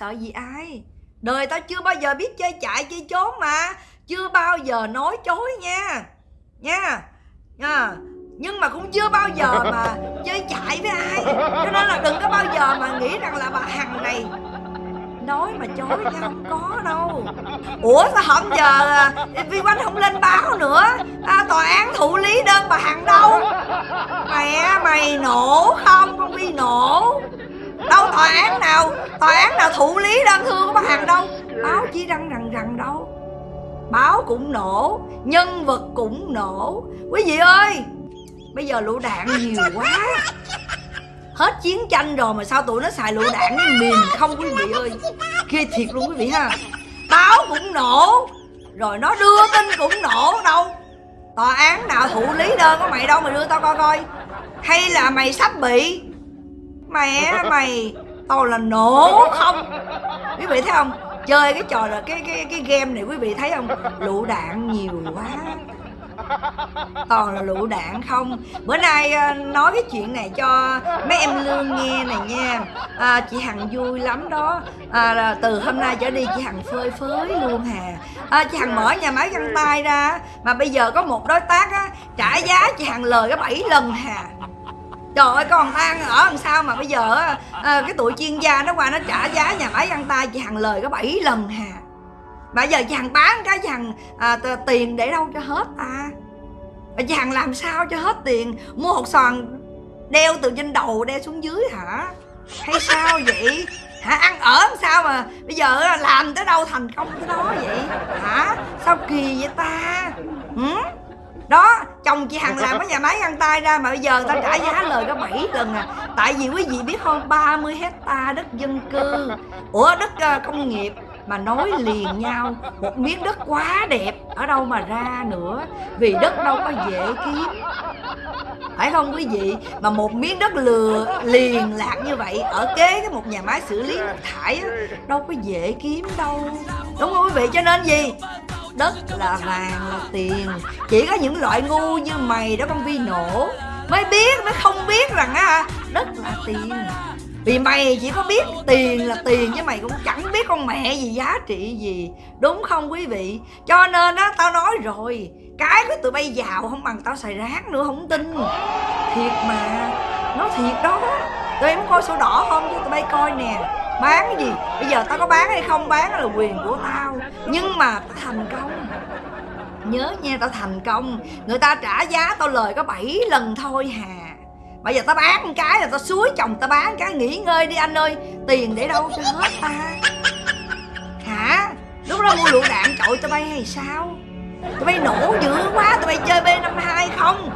sợ gì ai. Đời tao chưa bao giờ biết chơi chạy chơi trốn mà. Chưa bao giờ nói chối nha. Nha. Nha. Nhưng mà cũng chưa bao giờ mà chơi chạy với ai. Cho nên là đừng có bao giờ mà nghĩ rằng là bà hằng này nói mà chối nha không có đâu. Ủa sao hôm giờ vi quanh không lên báo nữa? À, tòa án thụ lý đơn bà hằng đâu? Mẹ mày nổ không? Con vi nổ đâu tòa án nào? Tòa án nào thụ lý đơn thư của bà hằng đâu? Báo chí đăng rằng rằng đâu? Báo cũng nổ nhân vật cũng nổ. Quý vị ơi bây giờ lựu đạn nhiều quá. Hết chiến tranh rồi mà sao tụi nó xài lựu đạn với mìn không quý vị ơi? Kia thiệt luôn quý vị ha. Báo cũng nổ rồi nó đưa tin cũng nổ đâu. Tòa án nào thụ lý đơn của mày đâu mày đưa tao coi coi. Hay là mày sắp bị mẹ mày tao là nổ không. Quý vị thấy không? Chơi cái trò là cái cái cái game này quý vị thấy không? Lựu đạn nhiều quá. Toàn là lựu đạn không. Bữa nay ờ, nói cái chuyện này cho mấy em lương nghe này nha. À, chị hằng vui lắm đó. À, từ hôm nay trở đi chị hằng phơi phới luôn hà. À, chị hằng mở nhà máy găng tay ra mà bây giờ có một đối tác á, trả giá chị hằng lời cái bảy lần hà trời ơi con ăn ở làm sao mà bây giờ à, cái tụi chuyên gia nó qua nó trả giá nhà máy ăn tay chị hằng lời có bảy lần hà. Mà giờ chị hằng bán cái chị hằng à, tiền để đâu cho hết ta? À? chị hằng làm sao cho hết tiền? Mua hột xoàn đeo từ trên đầu đeo xuống dưới hả? Hay sao vậy? Hả ăn ở làm sao mà bây giờ làm tới đâu thành công tới đó vậy? Hả? Sao kỳ vậy ta? Ừ? Đó, chồng chị hằng làm cái nhà máy găng tay ra mà bây giờ ta trả giá lời có 7 lần à. Tại vì quý vị biết không 30 hecta đất dân cư. Ủa, đất ờ, công nghiệp mà nối liền nhau. Một miếng đất quá đẹp, ở đâu mà ra nữa. Vì đất đâu có dễ kiếm. Phải không quý vị? Mà một miếng đất lừa, liền lạc như vậy, ở kế cái một nhà máy xử lý nước thải đâu có dễ kiếm đâu. Đúng không quý vị? Cho nên gì? Đất là vàng là tiền. Chỉ có những loại ngu như mày đó con vi nổ mới biết, mới không biết rằng, á, đất là tiền. Vì mày chỉ có biết tiền là tiền, chứ mày cũng chẳng biết con mẹ gì, giá trị gì. Đúng không quý vị? Cho nên, á, tao nói rồi, cái của tụi bay giàu không bằng tao xài rác nữa, không tin. Thiệt mà nó thiệt đó. Tụi em coi sổ đỏ không? Cho tụi bay coi nè bán cái gì? Bây giờ tao có bán hay không bán là quyền của tao. Nhưng mà tao thành công. Nhớ nha, tao thành công. Người ta trả giá tao lời có 7 lần thôi hà. Bây giờ tao bán một cái là tao suối chồng tao bán cái, nghỉ ngơi đi anh ơi. Tiền để đâu cho hết ta. Hả? Lúc đó mua lựu đạn trội tao bay hay sao? Tụi bay nổ dữ quá, tụi bay chơi b 52 không?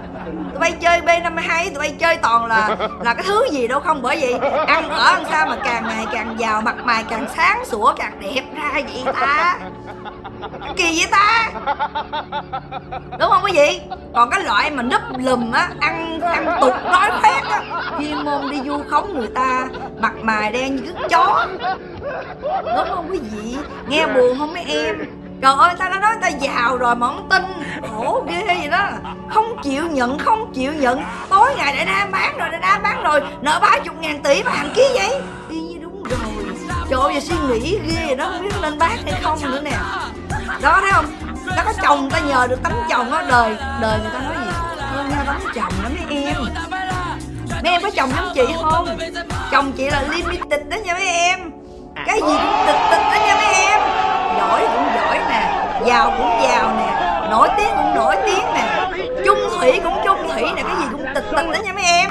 Tụi bay chơi b 52 tụi bay chơi toàn là là cái thứ gì đâu không bởi vì ăn ở ăn sao mà càng ngày càng giàu mặt mày càng sáng sủa càng đẹp ra vậy ta. Kỳ vậy ta. Đúng không quý vị? Còn cái loại mà núp lùm á ăn ăn tục nói khoét á chuyên môn đi du khống người ta mặt mày đen như cái chó. Đúng không quý vị? Nghe buồn không mấy em Trời ơi ta đã nói ta giàu rồi, mà không tin. Khổ ghê vậy đó. Không chịu nhận, không chịu nhận. Tối ngày đại nam bán rồi đại nam bán rồi. Nợ ba chục ngàn tỷ mà hàng ký vậy? Y như đúng rồi. Trời ơi, giờ suy nghĩ ghê vậy đó, Không biết nên bán hay không nữa nè. Đó, thấy không? Nó có chồng ta nhờ được tấm chồng đó Đời đời người ta nói gì? Hơn nhau tấm chồng đó mấy em. Mấy em có chồng giống chị không? Chồng chị là limited đó nha mấy em. Cái gì cũng tịch tịch đó nha mấy em giỏi cũng giỏi nè, giàu cũng giàu nè, nổi tiếng cũng nổi tiếng nè trung thủy cũng trung thủy nè, cái gì cũng tịch tịch đó nha mấy em.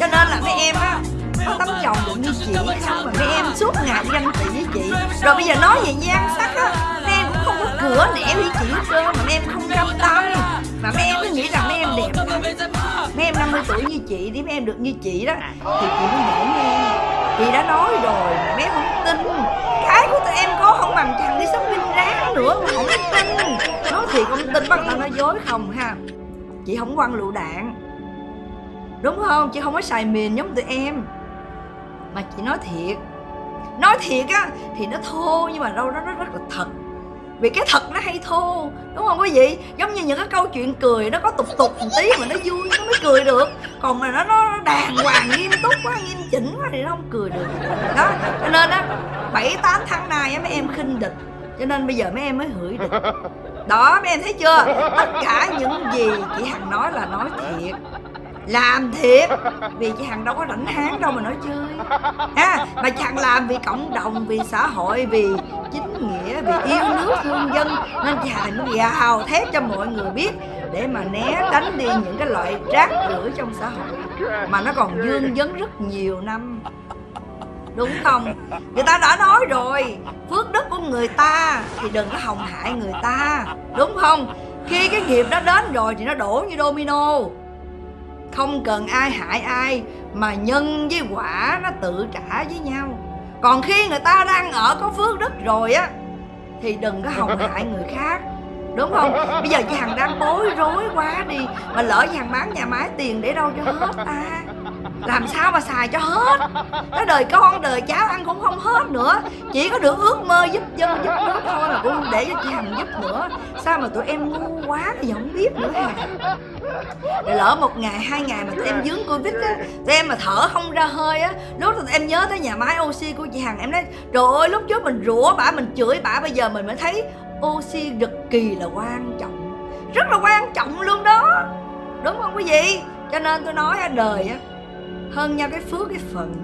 Cho nên là mấy em á, có tấm chồng được như chị, không mà mấy em suốt ngày ganh tị với chị. Rồi bây giờ nói về nhan sắc á, mấy em cũng không có cửa nẻ với chị hết trơn mà mấy em không cam tâm. Mà mấy em cứ nghĩ rằng mấy em đẹp lắm. Mấy em 50 tuổi như chị thì mấy em được như chị đó, thì chị mới nể nghe chị đã nói rồi mà mấy em không tin. Cái của tụi em có làm thằng đi shopping ráng nữa, mà không tin nói thiệt không tin bắt tao nói dối không ha. Chị không quăng lựu đạn. Đúng không? Chị không có xài mìn giống tụi em. Mà chị nói thiệt. Nói thiệt á, thì nó thô, nhưng mà đâu đó nó rất là thật vì cái thật nó hay thô đúng không quý vị? Giống như những cái câu chuyện cười nó có tục tục một tí mà nó vui nó mới cười được. Còn mà nó nó đàng hoàng nghiêm túc quá nghiêm chỉnh quá thì nó không cười được. Đó cho nên á bảy tám tháng nay á mấy em khinh địch. Cho nên bây giờ mấy em mới hửi địch. Đó mấy em thấy chưa? Tất cả những gì chị hằng nói là nói thiệt. Làm thiệt vì chị hằng đâu có rảnh háng đâu mà nói chơi. À, mà chị hằng làm vì cộng đồng vì xã hội vì chính nghĩa vì yêu nước thương dân nên chàng mới gào thét cho mọi người biết để mà né tránh đi những cái loại rác rưởi trong xã hội. Mà nó còn dương vấn rất nhiều năm. Đúng không? Người ta đã nói rồi, phước đức của người ta thì đừng có hồng hại người ta. Đúng không? Khi cái nghiệp đó đến rồi thì nó đổ như domino. Không cần ai hại ai, mà nhân với quả nó tự trả với nhau còn khi người ta đang ở có phước đức rồi á, thì đừng có hòng hại người khác, đúng không? Bây giờ chị hằng đang bối rối quá đi, mà lỡ chị hằng bán nhà máy tiền để đâu cho hết ta làm sao mà xài cho hết? Cái đời con, đời cháu ăn cũng không hết nữa. Chỉ có được ước mơ giúp dân, giúp nước thôi mà cũng không để cho chị hằng giúp nữa. Sao mà tụi em ngu quá thì không biết nữa hả? Để lỡ một ngày, hai ngày mà tụi em dướng covid á, tụi em mà thở không ra hơi á, lúc tụi em nhớ tới nhà máy oxy của chị hằng, em nói, trời ơi, lúc trước mình rủa bả, mình chửi bả, bây giờ mình mới thấy oxy cực kỳ là quan trọng, rất là quan trọng luôn đó. Đúng không quý vị? Cho nên tôi nói đời á hơn nhau cái phước, cái phận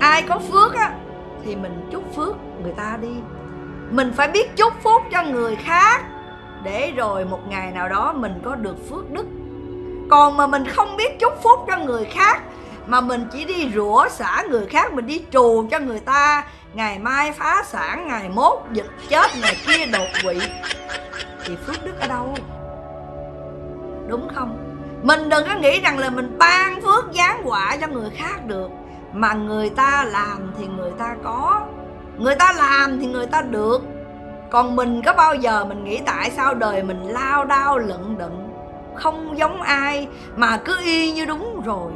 ai có phước á, thì mình chúc phước người ta đi. Mình phải biết chúc phúc cho người khác để rồi một ngày nào đó mình có được phước đức. Còn mà mình không biết chúc phúc cho người khác, mà mình chỉ đi rủa xả người khác, mình đi trù cho người ta, ngày mai phá sản, ngày mốt dịch chết, ngày kia đột quỵ, thì phước đức ở đâu? Đúng không? Mình đừng có nghĩ rằng là mình ban phước, giáng quả cho người khác được. Mà người ta làm thì người ta có. Người ta làm thì người ta được. Còn mình có bao giờ mình nghĩ tại sao đời mình lao đao, lận đận, không giống ai, mà cứ y như đúng rồi?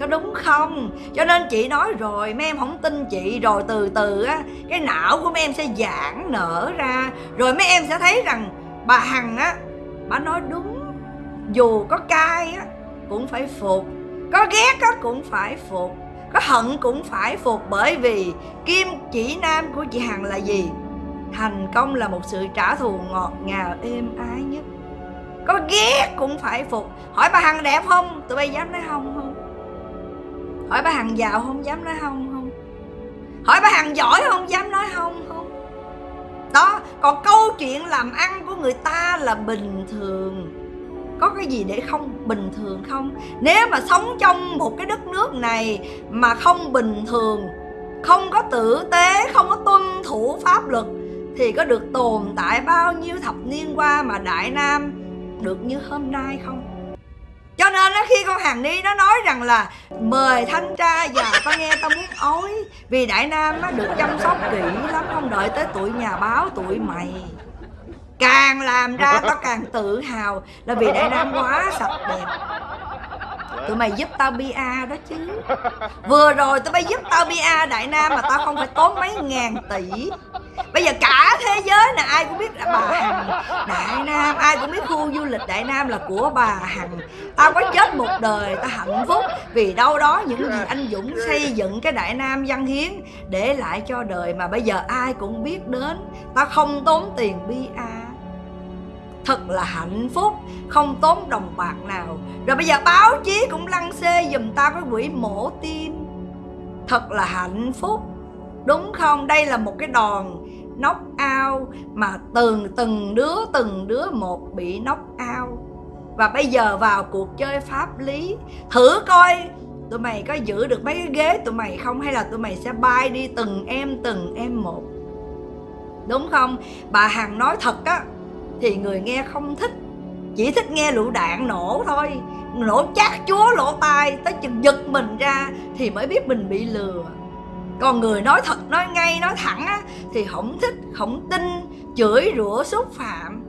Có đúng không? Cho nên chị nói rồi, mấy em không tin chị. Rồi từ từ á, cái não của mấy em sẽ giãn nở ra. Rồi mấy em sẽ thấy rằng bà hằng á, bà nói đúng dù có cay á, cũng phải phục. Có ghét á, cũng phải phục. Có hận cũng phải phục, bởi vì kim chỉ nam của chị hằng là gì? Thành công là một sự trả thù ngọt ngào, êm ái nhất. Có ghét cũng phải phục. Hỏi bà hằng đẹp không? Tụi bay dám nói không không? Hỏi bà hằng giàu không? Dám nói không không? Hỏi bà hằng giỏi không? Dám nói không không? Đó, còn câu chuyện làm ăn của người ta là bình thường có cái gì để không bình thường không? Nếu mà sống trong một cái đất nước này mà không bình thường không có tử tế không có tuân thủ pháp luật thì có được tồn tại bao nhiêu thập niên qua mà đại nam được như hôm nay không? Cho nên đó, khi con hàng ni nó nói rằng là mời thanh tra và tao nghe tao muốn ối vì đại nam nó được chăm sóc kỹ lắm không đợi tới tuổi nhà báo tuổi mày càng làm ra tao càng tự hào là vì đại nam quá sạch đẹp. Tụi mày giúp tao bia đó chứ. Vừa rồi tụi mày giúp tao bia đại nam mà tao không phải tốn mấy ngàn tỷ. Bây giờ cả thế giới là ai cũng biết là bà hằng đại nam, ai cũng biết khu du lịch đại nam là của bà hằng. Tao có chết một đời, tao hạnh phúc vì đâu đó những gì anh dũng xây dựng cái đại nam văn hiến để lại cho đời mà bây giờ ai cũng biết đến. Tao không tốn tiền bia thật là hạnh phúc, không tốn đồng bạc nào. Rồi bây giờ báo chí cũng lăng xê giùm tao cái quỹ mổ tim. Thật là hạnh phúc. Đúng không? Đây là một cái đòn nóc ao mà từng từng đứa từng đứa một bị nóc ao và bây giờ vào cuộc chơi pháp lý, thử coi tụi mày có giữ được mấy cái ghế tụi mày không? Hay là tụi mày sẽ bay đi từng em từng em một? Đúng không? Bà hằng nói thật á thì người nghe không thích, chỉ thích nghe lựu đạn nổ thôi. Nổ chát chúa lỗ tai tới chừng giật mình ra thì mới biết mình bị lừa. Còn người nói thật, nói ngay, nói thẳng á, thì không thích, không tin, chửi rủa xúc phạm.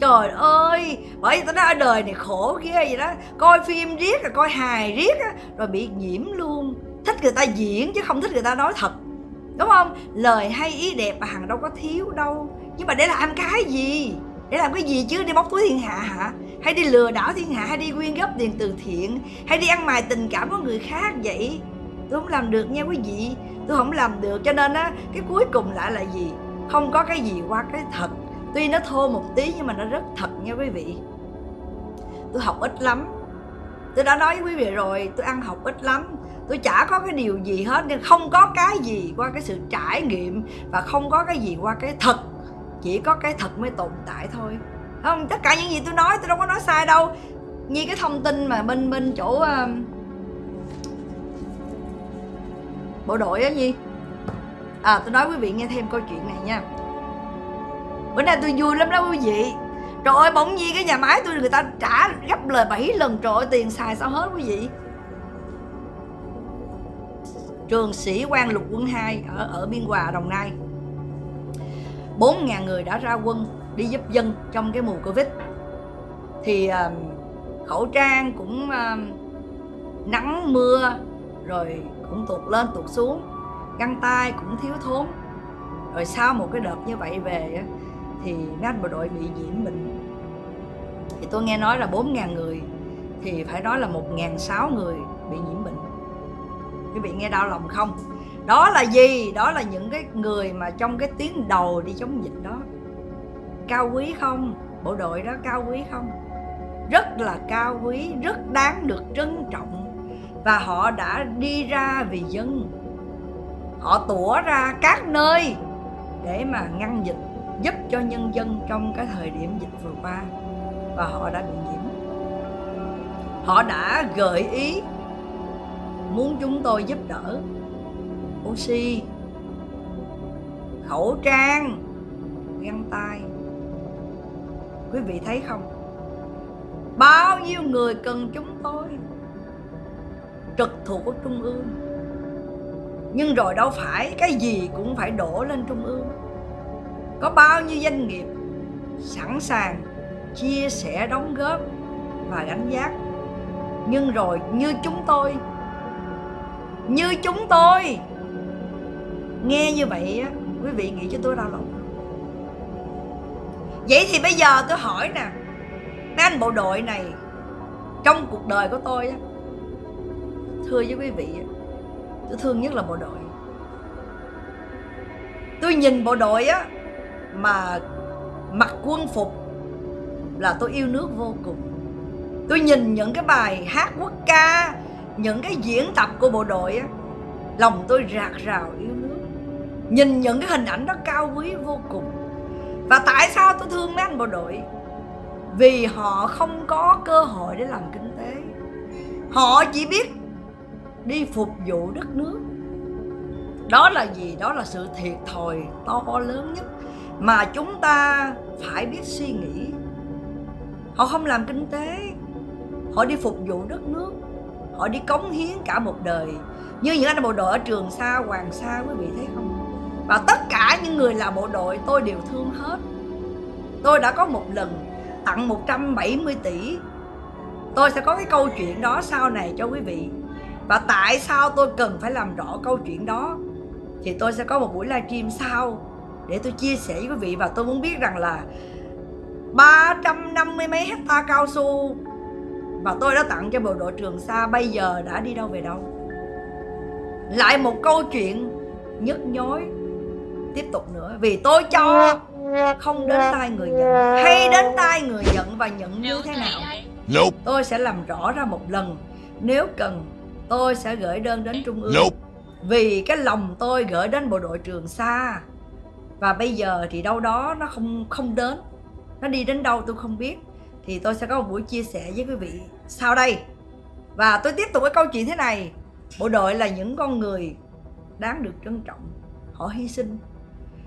Trời ơi, bởi vì tao nói ở đời này khổ ghê vậy đó. Coi phim riết rồi coi hài riết á, rồi bị nhiễm luôn. Thích người ta diễn chứ không thích người ta nói thật. Đúng không? Lời hay ý đẹp mà hằng đâu có thiếu đâu. Nhưng mà để làm cái gì? Để làm cái gì chứ? Đi bóc túi thiên hạ hả? Hay đi lừa đảo thiên hạ? Hay đi quyên góp tiền từ thiện? Hay đi ăn mài tình cảm của người khác vậy? Tôi không làm được nha quý vị. Tôi không làm được. Cho nên á, cái cuối cùng lại là gì? Không có cái gì qua cái thật. Tuy nó thô một tí nhưng mà nó rất thật nha quý vị. Tôi học ít lắm. Tôi đã nói với quý vị rồi, tôi ăn học ít lắm. Tôi chả có cái điều gì hết, nên không có cái gì qua cái sự trải nghiệm và không có cái gì qua cái thật chỉ có cái thật mới tồn tại thôi. Không tất cả những gì tôi nói tôi đâu có nói sai đâu. Như cái thông tin mà bên bên chỗ uh, bộ đội á nhi. À tôi nói quý vị nghe thêm câu chuyện này nha. Bữa nay tôi vui lắm đó quý vị. Trời ơi bỗng nhiên cái nhà máy tôi người ta trả gấp lời 7 lần. Trời ơi tiền xài sao hết quý vị. Trường sĩ quan lục quân 2 ở ở biên hòa đồng nai. 4.000 người đã ra quân đi giúp dân trong cái mùa Covid. Thì uh, khẩu trang cũng uh, nắng mưa rồi cũng tụt lên tụt xuống găng tay cũng thiếu thốn. Rồi sau một cái đợt như vậy về thì nát bộ đội bị nhiễm bệnh. Thì tôi nghe nói là 4.000 người thì phải nói là 1.006 người bị nhiễm bệnh. Quý vị nghe đau lòng không? Đó là gì? Đó là những cái người mà trong cái tiếng đầu đi chống dịch đó. Cao quý không? Bộ đội đó cao quý không? Rất là cao quý, rất đáng được trân trọng. Và họ đã đi ra vì dân. Họ tủa ra các nơi để mà ngăn dịch, giúp cho nhân dân trong cái thời điểm dịch vừa qua. Và họ đã bị nhiễm. Họ đã gợi ý, muốn chúng tôi giúp đỡ oxy. Khẩu trang. Găng tay. Quý vị thấy không? Bao nhiêu người cần chúng tôi? Trực thuộc của trung ương. Nhưng rồi đâu phải, cái gì cũng phải đổ lên trung ương. Có bao nhiêu doanh nghiệp sẵn sàng chia sẻ đóng góp và gánh giác nhưng rồi như chúng tôi, như chúng tôi nghe như vậy á, quý vị nghĩ cho tôi đau lòng. Vậy thì bây giờ tôi hỏi nè, mấy anh bộ đội này, trong cuộc đời của tôi á, thưa với quý vị tôi thương nhất là bộ đội. Tôi nhìn bộ đội á, mà mặc quân phục là tôi yêu nước vô cùng. Tôi nhìn những cái bài hát quốc ca, những cái diễn tập của bộ đội á, lòng tôi rạc rào yêu nhìn những cái hình ảnh đó cao quý vô cùng. Và tại sao tôi thương mấy anh bộ đội? Vì họ không có cơ hội để làm kinh tế. Họ chỉ biết đi phục vụ đất nước. Đó là gì? Đó là sự thiệt thòi to lớn nhất mà chúng ta phải biết suy nghĩ. Họ không làm kinh tế. Họ đi phục vụ đất nước. Họ đi cống hiến cả một đời. Như những anh bộ đội ở trường sa, hoàng sa, quý vị thấy không? Và tất cả những người là bộ đội, tôi đều thương hết. Tôi đã có một lần tặng 170 tỷ. Tôi sẽ có cái câu chuyện đó sau này cho quý vị. Và tại sao tôi cần phải làm rõ câu chuyện đó? Thì tôi sẽ có một buổi livestream sau để tôi chia sẻ với quý vị. Và tôi muốn biết rằng là 350 mấy hecta cao su và tôi đã tặng cho bộ đội Trường Sa bây giờ đã đi đâu về đâu? Lại một câu chuyện nhức nhối tiếp tục nữa vì tôi cho không đến tay người nhận hay đến tay người nhận và nhận như thế nào? Tôi sẽ làm rõ ra một lần. Nếu cần tôi sẽ gửi đơn đến trung ương. Vì cái lòng tôi gửi đến bộ đội trường xa và bây giờ thì đâu đó nó không không đến. Nó đi đến đâu tôi không biết. Thì tôi sẽ có một buổi chia sẻ với quý vị sau đây. Và tôi tiếp tục với câu chuyện thế này. Bộ đội là những con người đáng được trân trọng. Họ hy sinh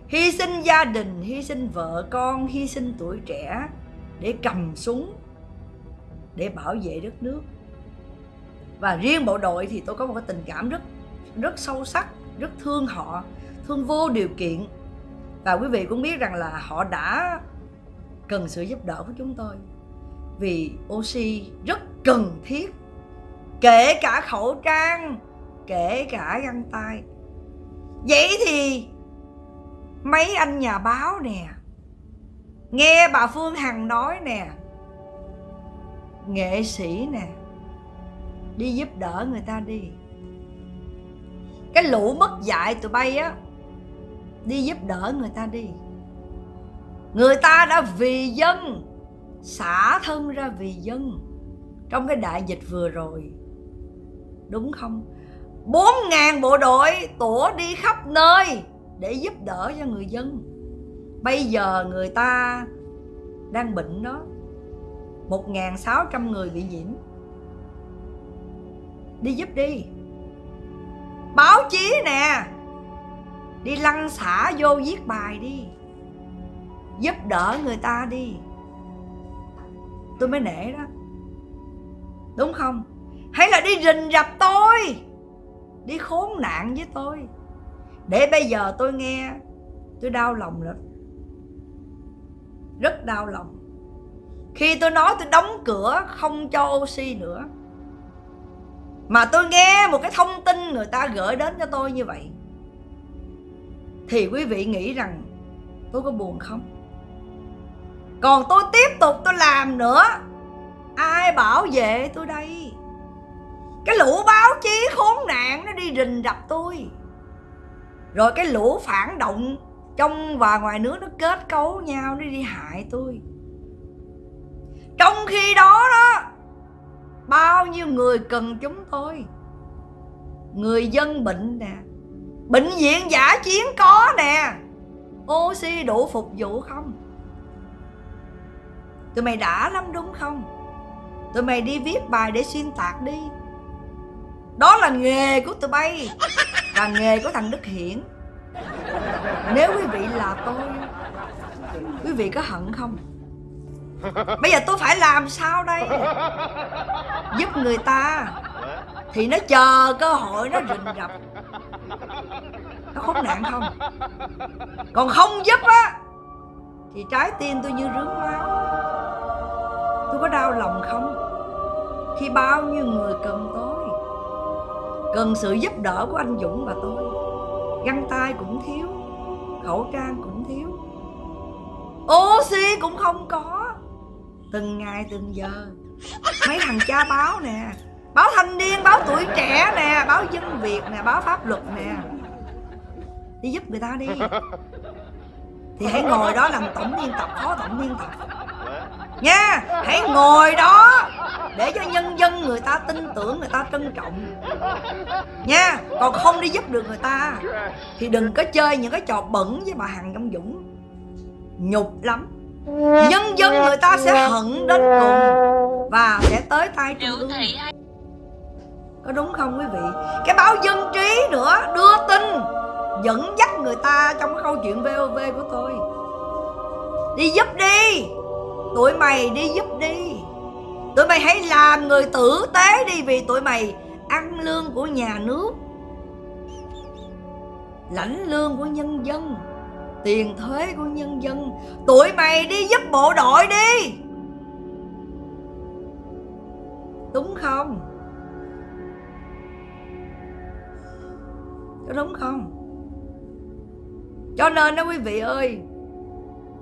hy sinh gia đình, hy sinh vợ con, hy sinh tuổi trẻ để cầm súng, để bảo vệ đất nước. Và riêng bộ đội thì tôi có một cái tình cảm rất rất sâu sắc, rất thương họ, thương vô điều kiện. Và quý vị cũng biết rằng là họ đã cần sự giúp đỡ của chúng tôi. Vì oxy rất cần thiết, kể cả khẩu trang, kể cả găng tay. Vậy thì mấy anh nhà báo nè. Nghe bà phương hằng nói nè. Nghệ sĩ nè. Đi giúp đỡ người ta đi. Cái lũ mất dạy tụi bay á, đi giúp đỡ người ta đi. Người ta đã vì dân, xả thân ra vì dân. Trong cái đại dịch vừa rồi. Đúng không? Bốn ngàn bộ đội tủa đi khắp nơi để giúp đỡ cho người dân. Bây giờ người ta đang bệnh đó, một ngàn sáu trăm người bị nhiễm. Đi giúp đi. Báo chí nè, đi lăn xả vô viết bài đi. Giúp đỡ người ta đi. Tôi mới nể đó. Đúng không? Hay là đi rình rập tôi, đi khốn nạn với tôi? Để bây giờ tôi nghe, tôi đau lòng lắm. Rất đau lòng. Khi tôi nói tôi đóng cửa, không cho oxy nữa. Mà tôi nghe một cái thông tin người ta gửi đến cho tôi như vậy, thì quý vị nghĩ rằng tôi có buồn không? Còn tôi tiếp tục tôi làm nữa. Ai bảo vệ tôi đây? Cái lũ báo chí khốn nạn nó đi rình rập tôi rồi cái lũ phản động trong và ngoài nước nó kết cấu nhau, nó đi hại tôi. Trong khi đó đó, bao nhiêu người cần chúng tôi? Người dân bệnh nè, bệnh viện giả chiến có nè, oxy đủ phục vụ không? Tụi mày đã lắm đúng không? Tụi mày đi viết bài để xuyên tạc đi đó là nghề của tụi bay là nghề của thằng đức hiển. Nếu quý vị là tôi, quý vị có hận không? Bây giờ tôi phải làm sao đây? Giúp người ta thì nó chờ cơ hội nó rình rập. Nó khốn nạn không? Còn không giúp á, thì trái tim tôi như rướng máu tôi có đau lòng không? Khi bao nhiêu người cần tôi cần sự giúp đỡ của anh dũng và tôi. Găng tay cũng thiếu, khẩu trang cũng thiếu. Oxy cũng không có. Từng ngày, từng giờ. Mấy thằng cha báo nè, báo thanh niên, báo tuổi trẻ nè, báo dân việt nè, báo pháp luật nè. Đi giúp người ta đi. Thì hãy ngồi đó làm tổng biên tập, phó tổng biên tập. Nha, hãy ngồi đó để cho nhân dân người ta tin tưởng người ta trân trọng. Nha còn không đi giúp được người ta thì đừng có chơi những cái trò bẩn với bà hằng trong dũng. Nhục lắm. Nhân dân người ta sẽ hận đến cùng và sẽ tới tay trung ương có đúng không quý vị? Cái báo dân trí nữa đưa tin dẫn dắt người ta trong câu chuyện vov của tôi. Đi giúp đi. Tụi mày đi giúp đi tụi mày hãy làm người tử tế đi vì tụi mày ăn lương của nhà nước, lãnh lương của nhân dân, tiền thuế của nhân dân. Tụi mày đi giúp bộ đội đi. Đúng không? Có đúng không? Cho nên đó quý vị ơi,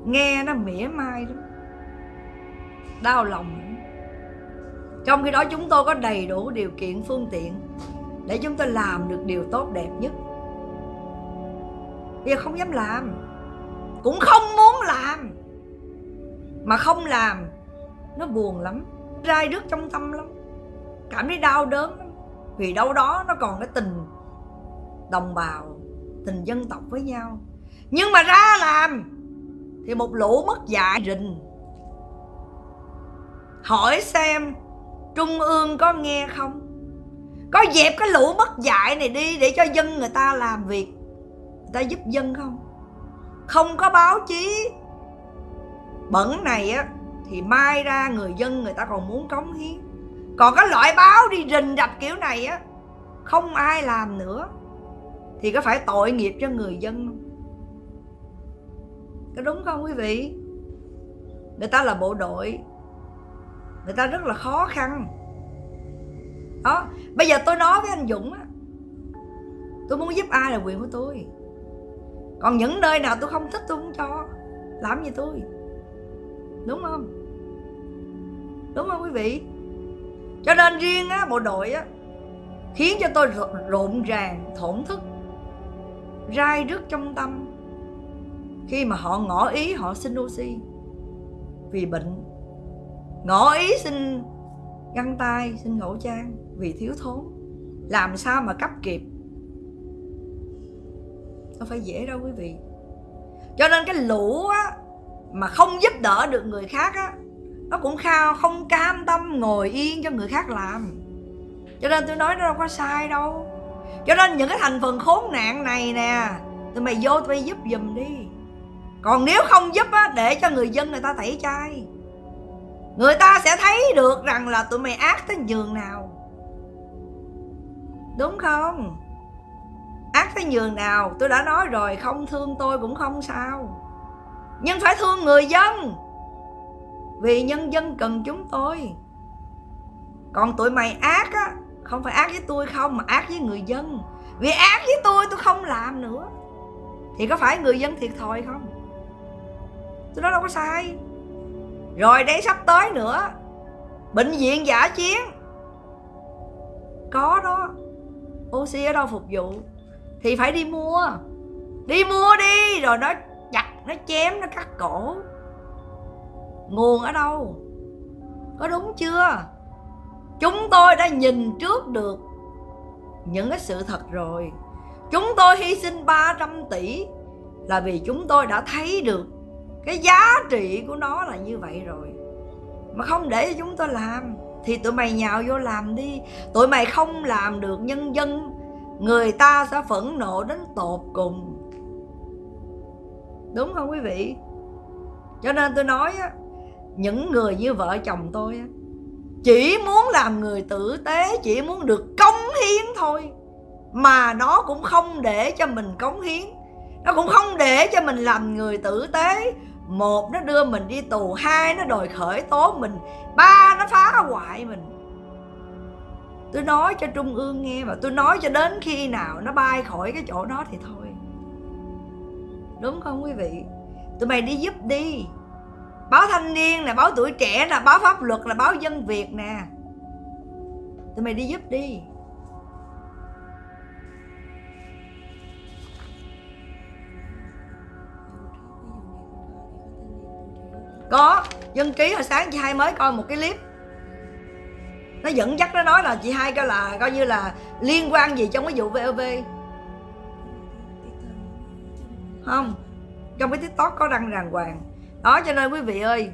nghe nó mỉa mai lắm. Đau lòng trong khi đó chúng tôi có đầy đủ điều kiện phương tiện để chúng tôi làm được điều tốt đẹp nhất. Bây giờ không dám làm, cũng không muốn làm. Mà không làm, nó buồn lắm, rai rứt trong tâm lắm, cảm thấy đau đớn lắm. Vì đâu đó nó còn cái tình đồng bào, tình dân tộc với nhau. Nhưng mà ra làm, thì một lũ mất dạy rình. Hỏi xem trung ương có nghe không? Có dẹp cái lũ mất dạy này đi để cho dân người ta làm việc. Người ta giúp dân không? Không có báo chí. Bẩn này á, thì mai ra người dân người ta còn muốn cống hiến. Còn cái loại báo đi rình rập kiểu này á, không ai làm nữa. Thì có phải tội nghiệp cho người dân không? Có đúng không quý vị? Người ta là bộ đội người ta rất là khó khăn. Đó, bây giờ tôi nói với anh dũng á, tôi muốn giúp ai là quyền của tôi. Còn những nơi nào tôi không thích tôi không cho, làm gì tôi? Đúng không? Đúng không quý vị? Cho nên riêng á, bộ đội á, khiến cho tôi rộn ràng, thổn thức, rai rứt trong tâm khi mà họ ngỏ ý, họ xin oxy vì bệnh ngỏ ý xin găng tay, xin khẩu trang vì thiếu thốn. Làm sao mà cấp kịp? Đâu phải dễ đâu quý vị. Cho nên cái lũ á, mà không giúp đỡ được người khác á, nó cũng khao không cam tâm ngồi yên cho người khác làm. Cho nên tôi nói nó đâu có sai đâu. Cho nên những cái thành phần khốn nạn này nè, tụi mày vô tụi mày giúp giùm đi. Còn nếu không giúp á, để cho người dân người ta tẩy chay người ta sẽ thấy được rằng là tụi mày ác tới giường nào. Đúng không? Ác tới giường nào? Tôi đã nói rồi, không thương tôi cũng không sao. Nhưng phải thương người dân. Vì nhân dân cần chúng tôi. Còn tụi mày ác á, không phải ác với tôi không, mà ác với người dân. Vì ác với tôi tôi không làm nữa. Thì có phải người dân thiệt thòi không? Tôi nói đâu có sai rồi đây sắp tới nữa. Bệnh viện giả chiến. Có đó. Oxy ở đâu phục vụ? Thì phải đi mua. Đi mua đi. Rồi nó chặt, nó chém, nó cắt cổ. Nguồn ở đâu? Có đúng chưa? Chúng tôi đã nhìn trước được những cái sự thật rồi. Chúng tôi hy sinh 300 tỷ là vì chúng tôi đã thấy được cái giá trị của nó là như vậy rồi. Mà không để cho chúng tôi làm, thì tụi mày nhào vô làm đi. Tụi mày không làm được, nhân dân, người ta sẽ phẫn nộ đến tột cùng. Đúng không quý vị? Cho nên tôi nói á, những người như vợ chồng tôi á, chỉ muốn làm người tử tế, chỉ muốn được cống hiến thôi. Mà nó cũng không để cho mình cống hiến. Nó cũng không để cho mình làm người tử tế một nó đưa mình đi tù, hai nó đòi khởi tố mình, ba nó phá hoại mình. Tôi nói cho trung ương nghe và tôi nói cho đến khi nào nó bay khỏi cái chỗ đó thì thôi. Đúng không quý vị? Tụi mày đi giúp đi. Báo thanh niên là báo tuổi trẻ là báo pháp luật là báo dân việt nè. Tụi mày đi giúp đi. Có, dân ký hồi sáng chị hai mới coi một cái clip. Nó dẫn dắt, nó nói là chị hai coi là coi như là liên quan gì trong cái vụ vov không, trong cái tiktok có đăng đàng hoàng. Đó, cho nên quý vị ơi,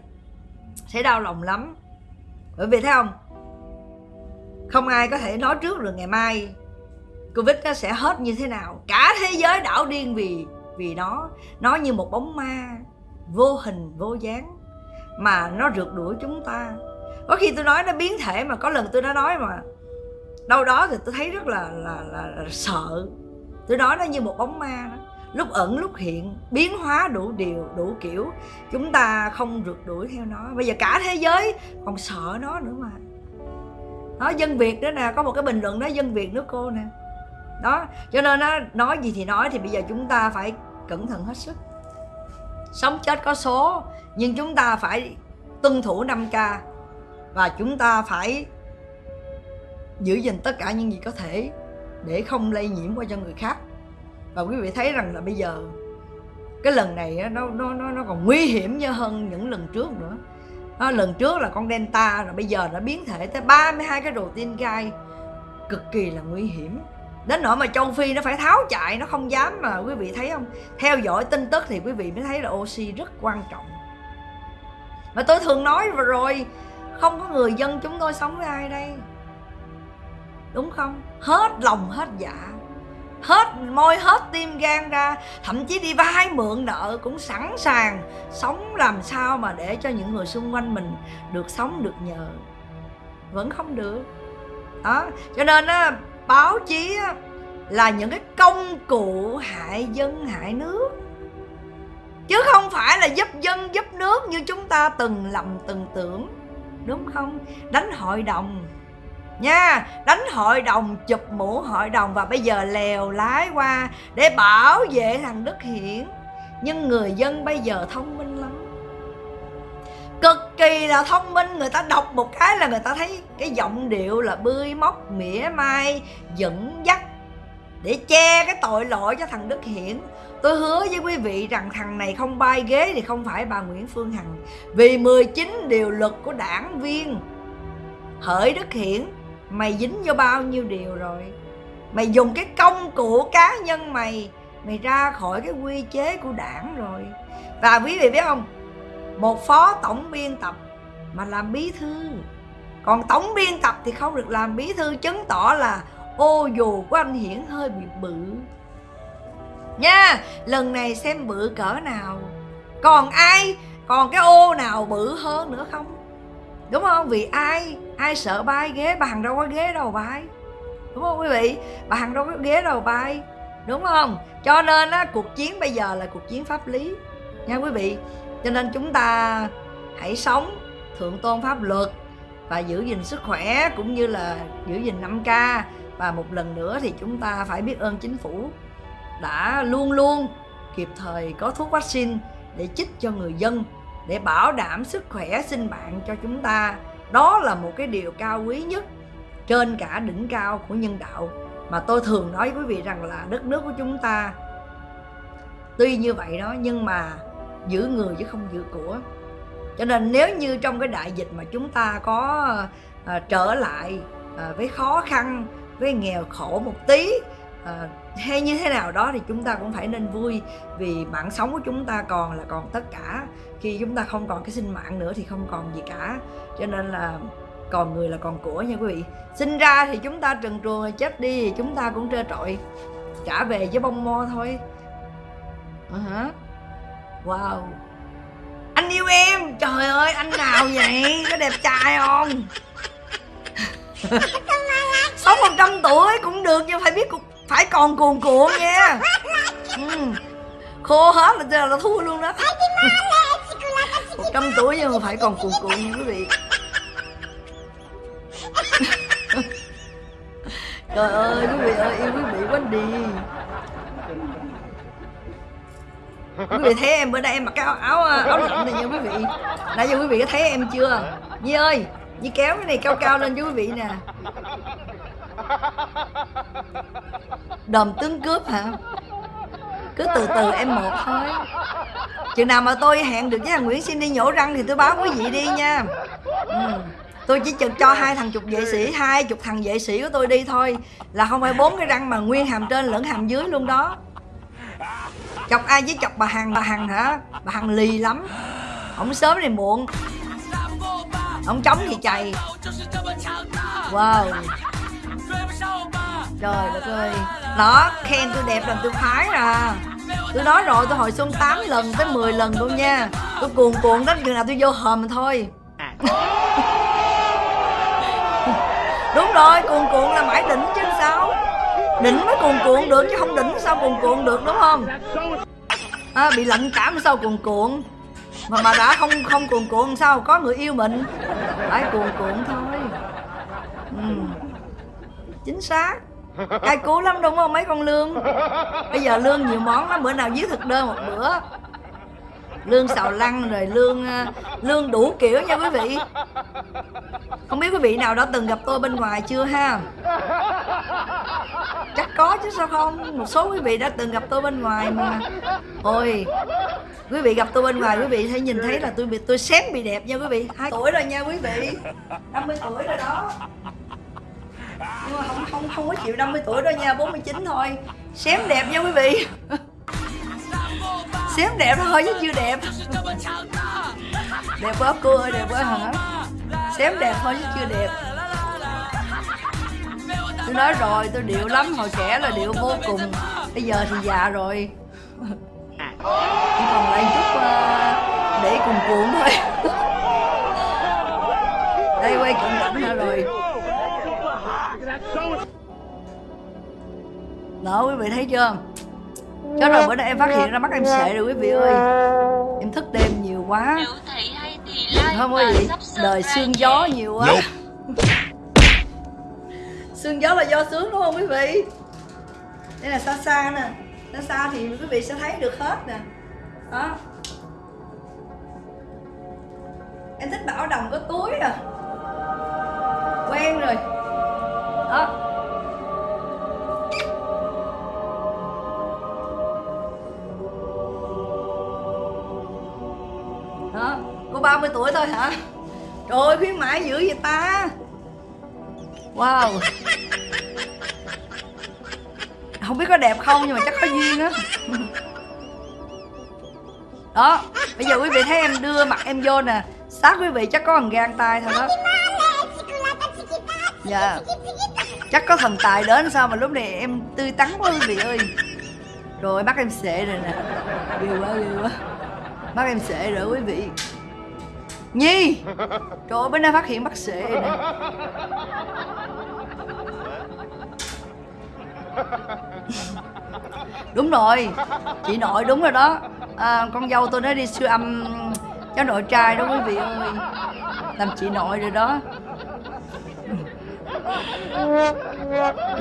sẽ đau lòng lắm. Bởi vì thấy không? Không ai có thể nói trước được ngày mai covid nó sẽ hết như thế nào. Cả thế giới đảo điên vì vì nó. Nó như một bóng ma vô hình, vô dáng mà nó rượt đuổi chúng ta. Có khi tôi nói nó biến thể mà có lần tôi đã nói mà đâu đó thì tôi thấy rất là là, là, là sợ. Tôi nói nó như một bóng ma đó. Lúc ẩn lúc hiện biến hóa đủ điều đủ kiểu chúng ta không rượt đuổi theo nó. Bây giờ cả thế giới còn sợ nó nữa mà. Đó dân việt đó nè có một cái bình luận đó dân việt nước cô nè. Đó cho nên nó nói gì thì nói thì bây giờ chúng ta phải cẩn thận hết sức. Sống chết có số nhưng chúng ta phải tuân thủ 5K và chúng ta phải giữ gìn tất cả những gì có thể để không lây nhiễm qua cho người khác. Và quý vị thấy rằng là bây giờ cái lần này nó nó nó nó còn nguy hiểm hơn những lần trước nữa. Đó, lần trước là con delta rồi bây giờ nó biến thể tới 32 cái đồ tiên gai cực kỳ là nguy hiểm. Đến nỗi mà châu phi nó phải tháo chạy nó không dám mà quý vị thấy không? Theo dõi tin tức thì quý vị mới thấy là oxy rất quan trọng mà tôi thường nói vừa rồi không có người dân chúng tôi sống với ai đây. Đúng không? Hết lòng hết dạ. Hết môi hết tim gan ra thậm chí đi vay mượn nợ cũng sẵn sàng sống làm sao mà để cho những người xung quanh mình được sống được nhờ. Vẫn không được. Đó cho nên á báo chí á, là những cái công cụ hại dân hại nước chứ không phải là giúp dân, giúp nước như chúng ta từng lầm, từng tưởng. Đúng không? Đánh hội đồng. Nha, đánh hội đồng, chụp mũ hội đồng và bây giờ lèo lái qua để bảo vệ thằng đức hiển. Nhưng người dân bây giờ thông minh lắm. Cực kỳ là thông minh, người ta đọc một cái là người ta thấy cái giọng điệu là bươi móc, mỉa mai, dẫn dắt để che cái tội lỗi cho thằng đức hiển tôi hứa với quý vị rằng thằng này không bay ghế thì không phải bà nguyễn phương hằng. Vì 19 điều luật của đảng viên. Hỡi đức hiển, mày dính vô bao nhiêu điều rồi? Mày dùng cái công cụ cá nhân mày mày ra khỏi cái quy chế của đảng rồi. Và quý vị biết không? Một phó tổng biên tập mà làm bí thư. Còn tổng biên tập thì không được làm bí thư, chứng tỏ là ô dù của anh hiển hơi bị bự nha. Lần này xem bự cỡ nào. Còn ai, còn cái ô nào bự hơn nữa không? Đúng không? Vì ai ai sợ bay ghế bàn đâu có ghế đầu bay. Đúng không quý vị? Bàn đâu có ghế đầu bay. Đúng không? Cho nên á, cuộc chiến bây giờ là cuộc chiến pháp lý. Nha quý vị? Cho nên chúng ta hãy sống thượng tôn pháp luật và giữ gìn sức khỏe cũng như là giữ gìn 5K và một lần nữa thì chúng ta phải biết ơn chính phủ đã luôn luôn kịp thời có thuốc vaccine để chích cho người dân để bảo đảm sức khỏe sinh mạng cho chúng ta. Đó là một cái điều cao quý nhất trên cả đỉnh cao của nhân đạo mà tôi thường nói với quý vị rằng là đất nước của chúng ta. Tuy như vậy đó nhưng mà giữ người chứ không giữ của. Cho nên nếu như trong cái đại dịch mà chúng ta có à, trở lại à, với khó khăn với nghèo khổ một tí à, hay như thế nào đó thì chúng ta cũng phải nên vui vì mạng sống của chúng ta còn là còn tất cả. Khi chúng ta không còn cái sinh mạng nữa thì không còn gì cả. Cho nên là còn người là còn của nha quý vị. Sinh ra thì chúng ta trần truồng chết đi thì chúng ta cũng trơ trọi trả về với bông mo thôi. Uh-huh. wow. Anh yêu em! Trời ơi anh nào vậy? Có đẹp trai không? Sống một trăm tuổi cũng được nhưng phải biết phải còn cuồn cuộn nha. Ừ. khô hết là là thua luôn đó. Một trăm tuổi nhưng mà phải còn cuồn cuộn nha quý vị. Trời ơi quý vị ơi yêu quý vị quá đi. Quý vị thấy em bữa nay em mặc cái áo áo, áo lạnh này nha quý vị. Nãy giờ quý vị có thấy em chưa? Nhi ơi nhi kéo cái này cao cao lên cho quý vị nè đồm tướng cướp hả? Cứ từ từ em một thôi. Chừng nào mà tôi hẹn được với thằng nguyễn xin đi nhổ răng thì tôi báo quý vị đi nha. Ừ. tôi chỉ chừng cho hai thằng chục vệ sĩ, hai chục thằng vệ sĩ của tôi đi thôi. Là không phải bốn cái răng mà nguyên hàm trên lẫn hàm dưới luôn đó. Chọc ai với chọc bà hằng bà hằng hả? Bà hằng lì lắm. Không sớm thì muộn. Ông trống thì chày. Wow trời đất ơi. Đó khen tôi đẹp làm tôi khoái à. Tôi nói rồi tôi hồi xuân 8 lần tới 10 lần luôn nha. Tôi cuồn cuộn đến chừng nào tôi vô hòm thôi. À. Đúng rồi cuồn cuộn là mãi đỉnh chứ sao? Đỉnh mới cuồn cuộn được chứ không đỉnh sao cuồn cuộn được đúng không? À, bị lạnh cảm sao cuồn cuộn mà mà đã không không cuồn cuộn sao? Có người yêu mình. Phải cuồn cuộn thôi. Ừ chính xác. Cay cú lắm đúng không mấy con lương? Bây giờ lương nhiều món lắm, bữa nào viết thực đơn một bữa. Lương xào lăng rồi lương ờ, lương đủ kiểu nha quý vị. Không biết quý vị nào đã từng gặp tôi bên ngoài chưa ha? Chắc có chứ sao không? Một số quý vị đã từng gặp tôi bên ngoài mà. Ôi, quý vị gặp tôi bên ngoài, quý vị thấy nhìn thấy là tôi bị, tôi xém bị đẹp nha quý vị. Hai tuổi rồi nha quý vị. 50 tuổi rồi đó nhưng mà không không không có chịu 50 tuổi đâu nha 49 thôi. Xém đẹp nha quý vị. Xém đẹp thôi chứ chưa đẹp. Đẹp quá cô ơi đẹp quá hả? Xém đẹp thôi chứ chưa đẹp. Tôi nói rồi tôi điệu lắm hồi trẻ là điệu vô cùng. Bây giờ thì già rồi. Chỉ còn lại chút uh, để cùng cuộn thôi. Đây quay cận cảnh nữa rồi đó quý vị thấy chưa? Chết rồi bữa nay em phát hiện ra mắt em sệ rồi quý vị ơi. Em thức đêm nhiều quá. Không có gì. Đời xương gió nhiều quá. Sương gió là do sướng đúng không quý vị? Đây là xa xa nè. Xa xa thì quý vị sẽ thấy được hết nè. Đó. Em thích bảo đồng có túi à. Quen rồi. Đó cô 30 tuổi thôi hả? Trời ơi, khuyến mãi dữ vậy ta. Wow. Không biết có đẹp không, nhưng mà chắc có duyên á. Đó, bây giờ quý vị thấy em đưa mặt em vô nè. Sát quý vị chắc có thằng gan tay thôi đó. Dạ. Chắc có thần tài đến sao mà lúc này em tươi tắn quá quý vị ơi. Rồi mắt em sệ rồi nè. Ghê quá ghê quá. Mắt em sệ rồi quý vị nhi! Trời ơi bữa nay phát hiện bác sĩ. nè. Đúng rồi. Chị nội đúng rồi đó. À, con dâu tôi nó đi siêu âm cháu nội trai đó quý vị ơi. Làm chị nội rồi đó.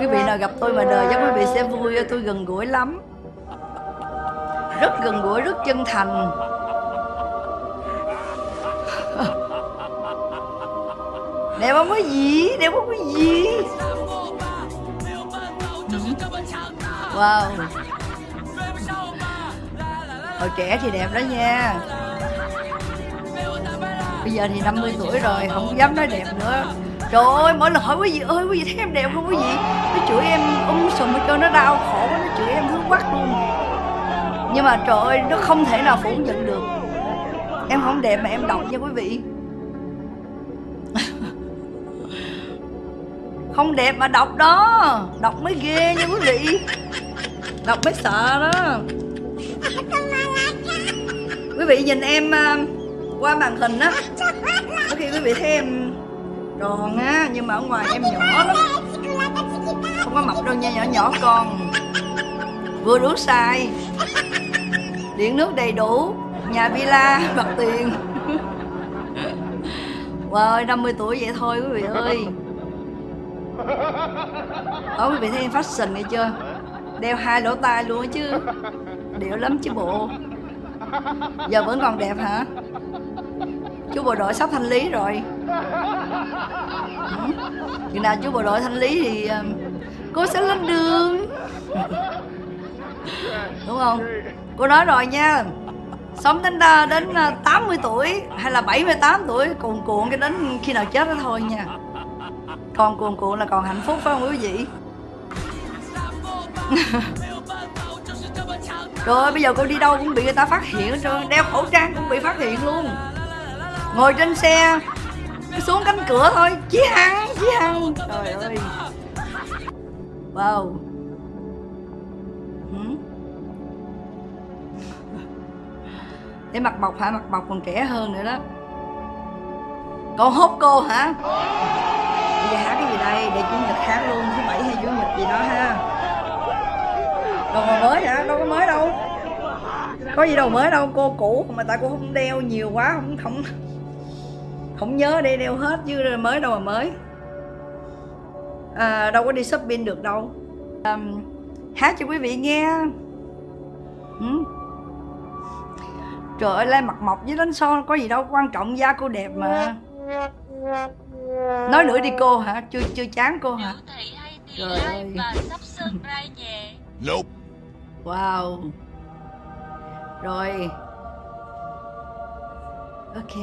Quý vị nào gặp tôi mà đời chắc quý vị sẽ vui tôi gần gũi lắm. Rất gần gũi rất chân thành. Đẹp không có gì? Đẹp không có gì? Wow. Hồi trẻ thì đẹp đó nha. Bây giờ thì 50 tuổi rồi, không dám nói đẹp nữa. Trời ơi mỗi lần hỏi quý vị ơi, quý vị thấy em đẹp không quý vị? Nó chửi em um sùm cho nó đau khổ nó chửi em hướng quắc luôn. Nhưng mà trời ơi, nó không thể nào phủ nhận được. Em không đẹp mà em độc nha quý vị. Không đẹp mà đọc đó. Đọc mới ghê nha quý vị. Đọc mới sợ đó. Quý vị nhìn em à, qua màn hình á. Có khi quý vị thấy em tròn á, nhưng mà ở ngoài em nhỏ lắm. Không có mập đâu nha, nhỏ nhỏ con. Vừa đủ xài điện nước đầy đủ, nhà villa mặt tiền. Wow 50 tuổi vậy thôi quý vị ơi đó quý vị thấy em fashion nghe chưa? Đeo hai lỗ tai luôn chứ. Điệu lắm chứ bộ. Giờ vẫn còn đẹp hả? Chú bộ đội sắp thanh lý rồi. Ừ. chừng nào chú bộ đội thanh lý thì ờ, cô sẽ lên đường. Đúng không? Cô nói rồi nha. Sống đến ờ, đến ờ, 80 tuổi hay là 78 tuổi, cuồn cuộn cái đến khi nào chết đó thôi nha con cuồn cuộn là còn hạnh phúc phải không quý vị? Rồi bây giờ cô đi đâu cũng bị người ta phát hiện hết trơn Đeo khẩu trang cũng bị phát hiện luôn. Ngồi trên xe Xuống cánh cửa thôi Chí Hằng, Chí Hằng Trời ơi. Wow. Để mặt bọc hả? Mặt bọc còn trẻ hơn nữa đó con hốt cô hả? Bây giờ hát cái gì đây? Để chủ nhật hát luôn Thứ bảy hay chủ nhật gì đó ha Đồ mới hả? Đâu có mới đâu Có gì đâu mới đâu Cô cũ mà tại cô không đeo nhiều quá Không không không nhớ để đeo hết chứ mới đâu mà mới à, đâu có đi shopping được đâu à, hát cho quý vị nghe ừ. trời ơi lai mặt mộc với đánh son có gì đâu quan trọng da cô đẹp mà nói nữa đi cô hả? Chưa chưa chán cô hả? Trời ơi. nope. wow. Rồi. Ok.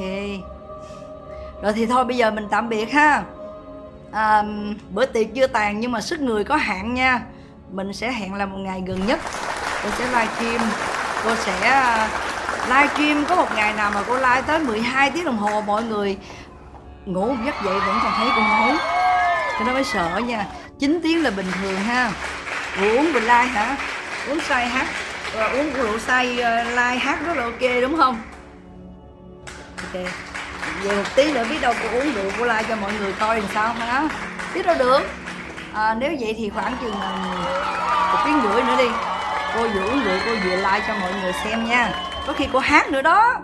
Rồi thì thôi bây giờ mình tạm biệt ha. À, bữa tiệc chưa tàn nhưng mà sức người có hạn nha. Mình sẽ hẹn là một ngày gần nhất. Cô sẽ livestream. Cô sẽ à, livestream có một ngày nào mà cô live tới 12 tiếng đồng hồ mọi người ngủ giấc dậy vẫn còn thấy con nói cho nó mới sợ nha. 9 tiếng là bình thường ha. Uống bình like hả? Uống say hát. À, uống rượu say uh, like hát rất là ok đúng không? Ok. Về một tí nữa biết đâu cô uống rượu cô like cho mọi người coi làm sao hả biết đâu được. À, nếu vậy thì khoảng chừng ờ, một tiếng rưỡi nữa đi. Cô vừa uống rượu cô vừa like cho mọi người xem nha. Có khi cô hát nữa đó.